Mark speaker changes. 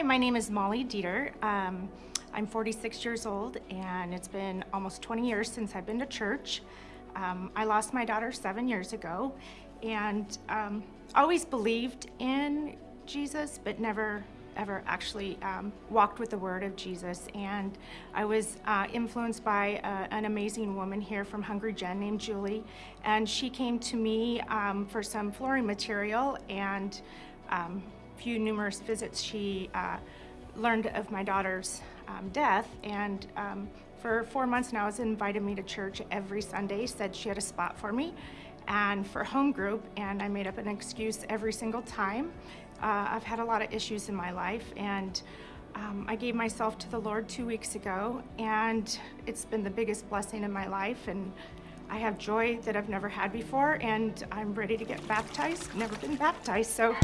Speaker 1: Hi, my name is Molly Dieter. Um, I'm 46 years old, and it's been almost 20 years since I've been to church. Um, I lost my daughter seven years ago, and um, always believed in Jesus, but never ever actually um, walked with the word of Jesus. And I was uh, influenced by uh, an amazing woman here from Hungry Gen named Julie. And she came to me um, for some flooring material and um, few numerous visits she uh, learned of my daughter's um, death. And um, for four months now has invited me to church every Sunday, said she had a spot for me and for home group, and I made up an excuse every single time. Uh, I've had a lot of issues in my life, and um, I gave myself to the Lord two weeks ago, and it's been the biggest blessing in my life. And I have joy that I've never had before, and I'm ready to get baptized. Never been baptized, so